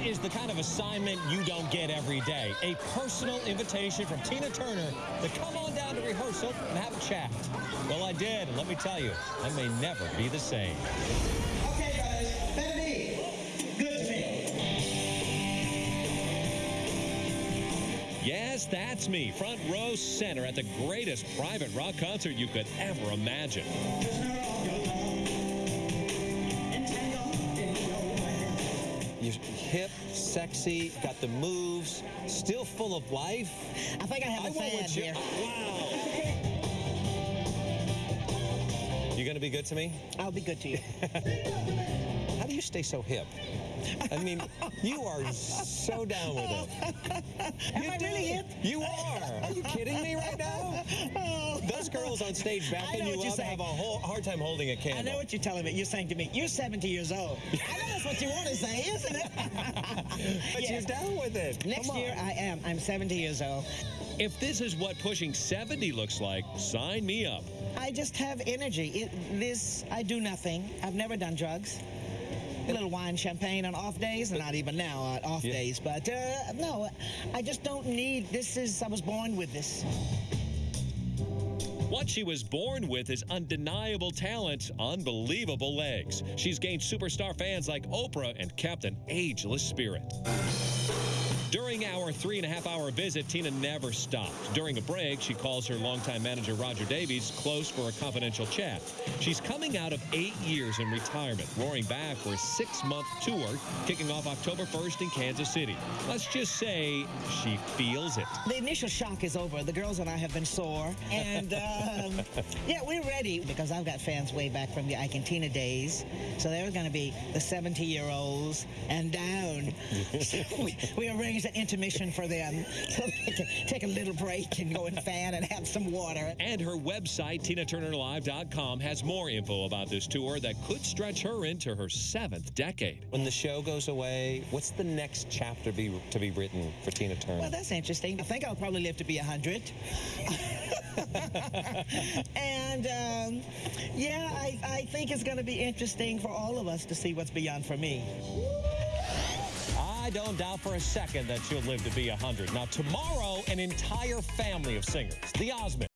is the kind of assignment you don't get every day. A personal invitation from Tina Turner to come on down to rehearsal and have a chat. Well, I did, and let me tell you, I may never be the same. Okay, guys, me. Good to me. Yes, that's me, front row center at the greatest private rock concert you could ever imagine. You're hip, sexy, got the moves, still full of life. I think I have a went fan here. Wow. You gonna be good to me? I'll be good to you. How do you stay so hip? I mean, you are so down with it. Am You I do. really hip? You are. Are you kidding me right now? Girls on stage I backing you up have a whole hard time holding a I candle. know what you're telling me. You're saying to me, you're 70 years old. I know that's what you want to say, isn't it? but Yeah. you're down with it. Next year, I am. I'm 70 years old. If this is what pushing 70 looks like, sign me up. I just have energy. It, this, I do nothing. I've never done drugs. A little wine, champagne on off days, and not even now on off Yeah. days. But uh, no, I just don't need. This is. I was born with this. What she was born with is undeniable talent, unbelievable legs. She's gained superstar fans like Oprah and kept an ageless spirit. During our three and a half hour visit, Tina never stopped. During a break, she calls her longtime manager Roger Davies close for a confidential chat. She's coming out of eight years in retirement, roaring back for a six month tour kicking off October 1st in Kansas City. Let's just say she feels it. The initial shock is over. The girls and I have been sore. And um, yeah, we're ready because I've got fans way back from the Ike and Tina days. So there's going to be the 70 year olds and down. so we, we arranged an intermission for them so they can take a little break and go and fan and have some water. And her website, TinaTurnerLive.com, has more info about this tour that could stretch her into her seventh decade. When the show goes away, what's the next chapter be, to be written for Tina Turner? Well, that's interesting. I think I'll probably live to be 100. and um, yeah, I, I think it's going to be interesting for all of us to see what's beyond for me. I don't doubt for a second that she'll live to be 100. Now, tomorrow, an entire family of singers, the Osmonds.